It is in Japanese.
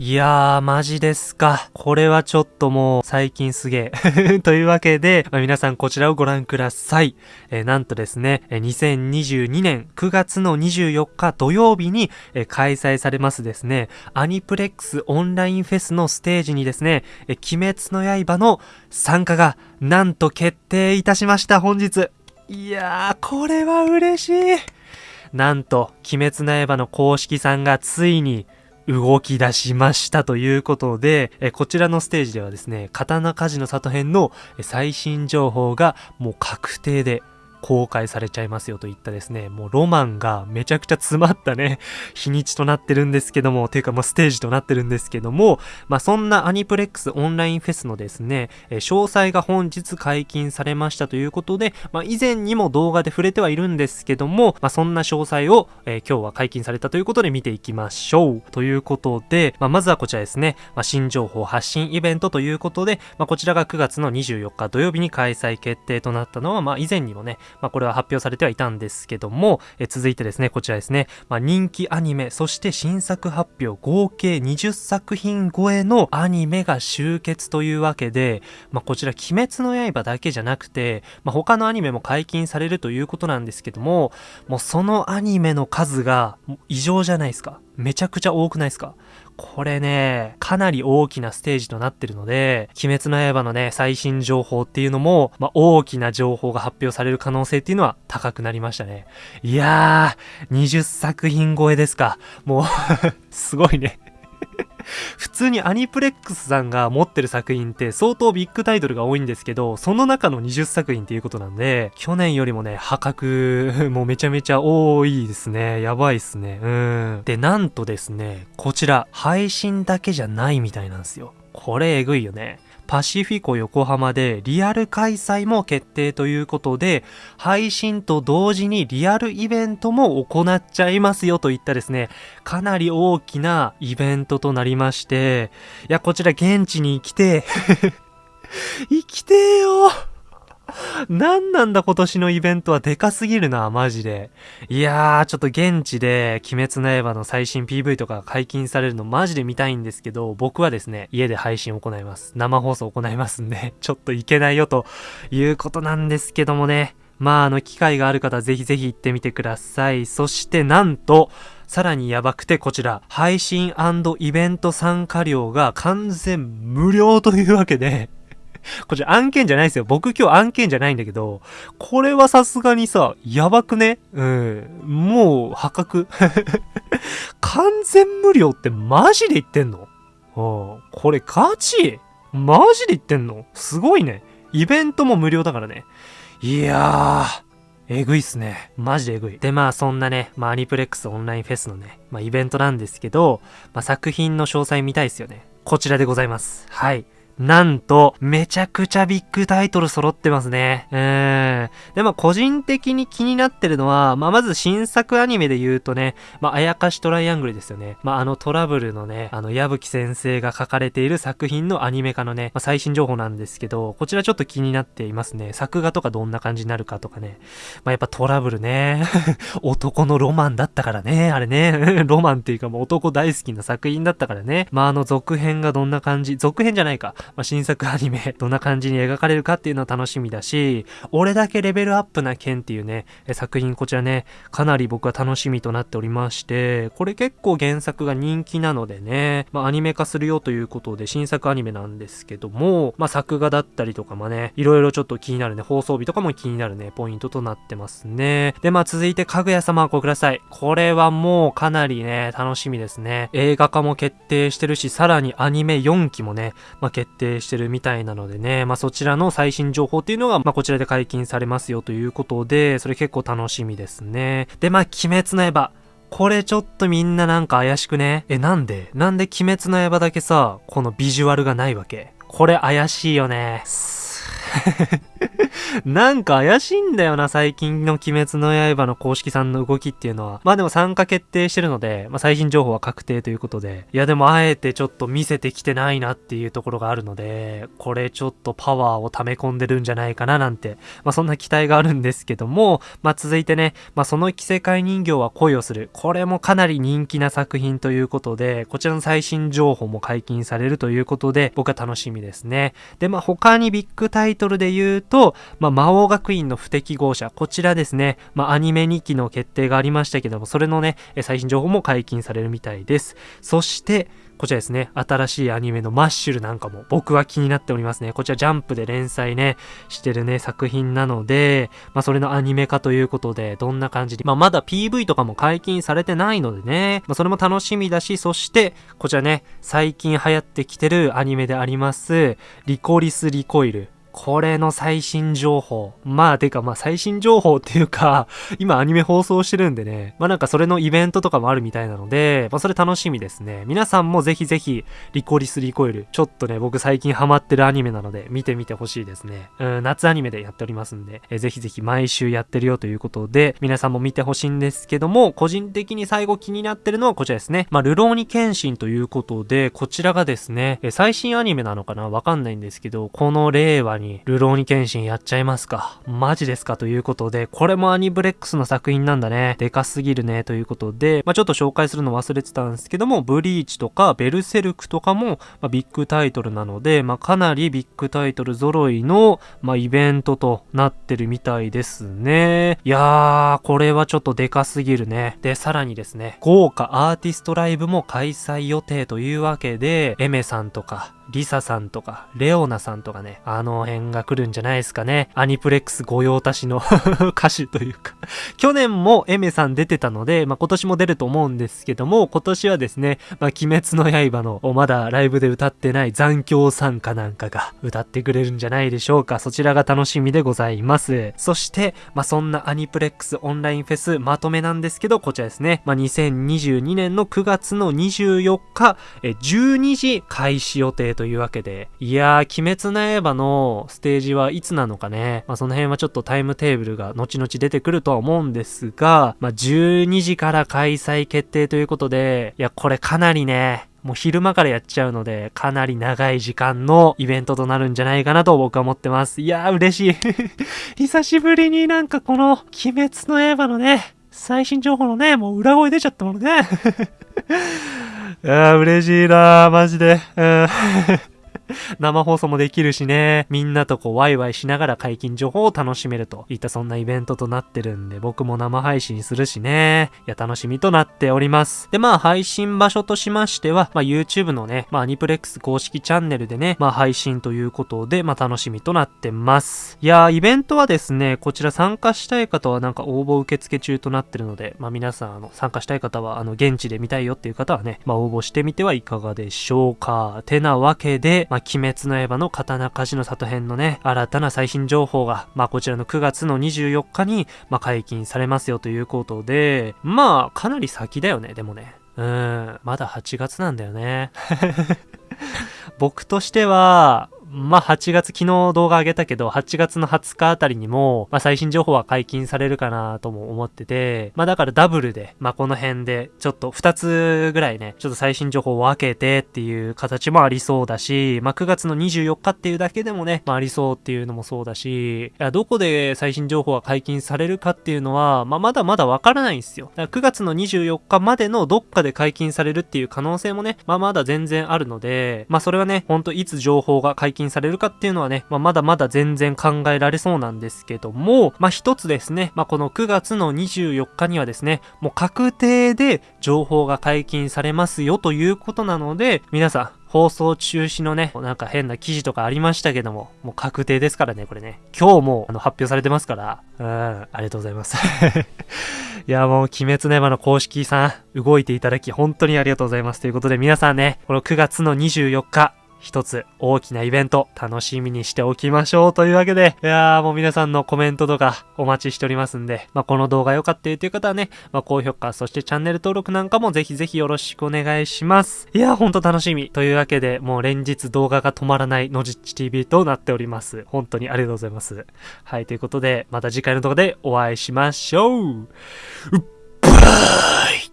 いやー、マジですか。これはちょっともう最近すげえ。というわけで、まあ、皆さんこちらをご覧ください。えー、なんとですね、2022年9月の24日土曜日に、えー、開催されますですね、アニプレックスオンラインフェスのステージにですね、えー、鬼滅の刃の参加がなんと決定いたしました、本日。いやー、これは嬉しい。なんと、鬼滅の刃の公式さんがついに動き出しましたということで、えこちらのステージではですね、刀鍛冶の里編の最新情報がもう確定で公開されちゃいますよといったですね、もうロマンがめちゃくちゃ詰まったね、日にちとなってるんですけども、ていうかもうステージとなってるんですけども、まあそんなアニプレックスオンラインフェスのですね、え詳細が本日解禁されましたということで、まあ以前にも動画で触れてはいるんですけども、まあそんな詳細を、えー、今日は解禁されたということで見ていきましょう。ということで、まあまずはこちらですね、まあ新情報発信イベントということで、まあこちらが9月の24日土曜日に開催決定となったのは、まあ以前にもね、まあこれは発表されてはいたんですけども、え続いてですね、こちらですね、まあ、人気アニメ、そして新作発表合計20作品超えのアニメが集結というわけで、まあ、こちら鬼滅の刃だけじゃなくて、まあ、他のアニメも解禁されるということなんですけども、もうそのアニメの数が異常じゃないですか。めちゃくちゃ多くないですかこれね、かなり大きなステージとなってるので、鬼滅の刃のね、最新情報っていうのも、まあ、大きな情報が発表される可能性っていうのは高くなりましたね。いやー、20作品超えですか。もう すごいね普通にアニプレックスさんが持ってる作品って相当ビッグタイトルが多いんですけど、その中の20作品っていうことなんで、去年よりもね、破格もうめちゃめちゃ多いですね。やばいっすね。うん。で、なんとですね、こちら、配信だけじゃないみたいなんですよ。これえぐいよね。パシフィコ横浜でリアル開催も決定ということで、配信と同時にリアルイベントも行っちゃいますよといったですね、かなり大きなイベントとなりまして、いや、こちら現地に来て。生きてーよ。何なんだ今年のイベントはでかすぎるな、マジで。いやー、ちょっと現地で鬼滅の刃の最新 PV とか解禁されるのマジで見たいんですけど、僕はですね、家で配信を行います。生放送行いますんで、ちょっといけないよということなんですけどもね。まあ、あの、機会がある方ぜひぜひ行ってみてください。そしてなんと、さらにやばくてこちら、配信イベント参加料が完全無料というわけで こちら案件じゃないですよ。僕今日案件じゃないんだけど、これはさすがにさ、やばくね？うん。もう破格。完全無料ってマジで言ってんの？うん。これガチ？マジで言ってんの？すごいね。イベントも無料だからね。いやー。えぐいっすね。マジでえぐい。で、まあそんなね、まあアニプレックスオンラインフェスのね、まあイベントなんですけど、まあ作品の詳細見たいっすよね。こちらでございます。はい。なんと、めちゃくちゃビッグタイトル揃ってますね。うーん。で、まあ、個人的に気になってるのは、まあ、まず新作アニメで言うとね、まあ、あやかしトライアングルですよね。まあ、あのトラブルのね、あの、矢吹先生が書かれている作品のアニメ化のね、まあ、最新情報なんですけど、こちらちょっと気になっていますね。作画とかどんな感じになるかとかね。まあ、やっぱトラブルね。男のロマンだったからね、あれね。ロマンっていうかもう男大好きな作品だったからね。まあ、あの続編がどんな感じ、続編じゃないか。まあ、新作アニメ、どんな感じに描かれるかっていうのは楽しみだし、俺だけレベルアップな剣っていうね、作品こちらね、かなり僕は楽しみとなっておりまして、これ結構原作が人気なのでね、まあアニメ化するよということで新作アニメなんですけども、まあ作画だったりとかもね、いろいろちょっと気になるね、放送日とかも気になるね、ポイントとなってますね。で、まあ続いて、かぐや様ごください。これはもうかなりね、楽しみですね。映画化も決定してるし、さらにアニメ4期もね、まあ決定してるみたいなのでね、まあそちらの最新情報っていうのが、まあこちらで解禁されますよということで、それ結構楽しみですね。で、まあ鬼滅の刃。これちょっとみんななんか怪しくね？え、なんで？なんで鬼滅の刃だけさ、このビジュアルがないわけ？これ怪しいよね。なんか怪しいんだよな、最近の鬼滅の刃の公式さんの動きっていうのは。まあでも参加決定してるので、まあ最新情報は確定ということで。いやでもあえてちょっと見せてきてないなっていうところがあるので、これちょっとパワーを溜め込んでるんじゃないかななんて、まあそんな期待があるんですけども、まあ続いてね、まあその着せ替え人形は恋をする。これもかなり人気な作品ということで、こちらの最新情報も解禁されるということで、僕は楽しみですね。で、まあ他にビッグタイトルで言うと、まあ魔王学院の不適合者、こちらですね、まあアニメ2期の決定がありましたけども、それのね、最新情報も解禁されるみたいです。そして、こちらですね、新しいアニメのマッシュルなんかも僕は気になっておりますね。こちらジャンプで連載ね、してるね、作品なので、まあそれのアニメ化ということで、どんな感じで、まあまだ PV とかも解禁されてないのでね、まあそれも楽しみだし、そして、こちらね、最近流行ってきてるアニメであります、リコリス・リコイル。これの最新情報。まあ、てかまあ最新情報っていうか、今アニメ放送してるんでね、まあなんかそれのイベントとかもあるみたいなので、まあそれ楽しみですね。皆さんもぜひぜひ、リコリスリコイル、ちょっとね、僕最近ハマってるアニメなので、見てみてほしいですね。うん、夏アニメでやっておりますんで、えぜひぜひ毎週やってるよということで、皆さんも見てほしいんですけども、個人的に最後気になってるのはこちらですね。まあ、ルローニケンシンということで、こちらがですね、え最新アニメなのかな？わかんないんですけど、この令和にに、ルローニケンシンやっちゃいますか。マジですかということで、これもアニブレックスの作品なんだね。でかすぎるね。ということで、まあ、ちょっと紹介するの忘れてたんですけども、ブリーチとかベルセルクとかも、まあ、ビッグタイトルなので、まあ、かなりビッグタイトル揃いの、まあ、イベントとなってるみたいですね。いやー、これはちょっとでかすぎるね。で、さらにですね、豪華アーティストライブも開催予定というわけで、エメさんとか、リサさんとか、レオナさんとかね、あの辺が来るんじゃないですかね。アニプレックス御用達の 歌手というか去年もエメさん出てたので、まあ、今年も出ると思うんですけども、今年はですね、まあ、鬼滅の刃の、まだライブで歌ってない残響参加なんかが歌ってくれるんじゃないでしょうか。そちらが楽しみでございます。そして、まあ、そんなアニプレックスオンラインフェスまとめなんですけど、こちらですね。まあ、2022年の9月の24日、え12時開始予定というわけで、いやー、鬼滅の刃のステージはいつなのかね、まあその辺はちょっとタイムテーブルが後々出てくるとは思うんですが、まあ12時から開催決定ということで、いや、これかなりね、もう昼間からやっちゃうので、かなり長い時間のイベントとなるんじゃないかなと僕は思ってます。いやー嬉しい 久しぶりになんかこの、鬼滅の刃のね、最新情報のね、もう裏声出ちゃったものね。いやー嬉しいなー、マジで。うん 生放送もできるしね、みんなとこうワイワイしながら解禁情報を楽しめるといったそんなイベントとなってるんで、僕も生配信するしね、いや楽しみとなっております。で、まあ配信場所としましては、まあ YouTube のね、まあアニプレックス公式チャンネルでね、まあ配信ということで、まあ楽しみとなってます。いやー、イベントはですね、こちら参加したい方はなんか応募受付中となってるので、まあ皆さんあの参加したい方はあの現地で見たいよっていう方はね、まあ応募してみてはいかがでしょうか。てなわけで、ま鬼滅の刃の刀鍛冶の里編のね、新たな最新情報が、まあこちらの9月の24日に、まあ解禁されますよということで、まあかなり先だよね、でもね。うん、まだ8月なんだよね。僕としては、まあ、8月、昨日動画上げたけど、8月の20日あたりにも、まあ、最新情報は解禁されるかなとも思ってて、まあ、だからダブルで、まあ、この辺で、ちょっと2つぐらいね、ちょっと最新情報を分けてっていう形もありそうだし、まあ、9月の24日っていうだけでもね、まあ、ありそうっていうのもそうだし、いや、どこで最新情報が解禁されるかっていうのは、まあ、まだまだわからないんですよ。だから9月の24日までのどっかで解禁されるっていう可能性もね、まあ、まだ全然あるので、まあ、それはね、ほんといつ情報が解禁禁されるかっていうのはね、まあ、まだまだ全然考えられそうなんですけども、まあ、一つですね、まあ、この9月の24日にはですね、もう確定で情報が解禁されますよということなので、皆さん、放送中止のね、なんか変な記事とかありましたけども、もう確定ですからね、これね。今日もあの発表されてますから、うん、ありがとうございます。いや、もう、鬼滅の刃の公式さん、動いていただき、本当にありがとうございます。ということで、皆さんね、この9月の24日、一つ大きなイベント楽しみにしておきましょうというわけで、いやーもう皆さんのコメントとかお待ちしておりますんで、まあ、この動画良かったよという方はね、まあ、高評価、そしてチャンネル登録なんかもぜひぜひよろしくお願いします。いやーほんと楽しみ。というわけで、もう連日動画が止まらないのじっち TV となっております。本当にありがとうございます。はい、ということで、また次回の動画でお会いしましょう。バイ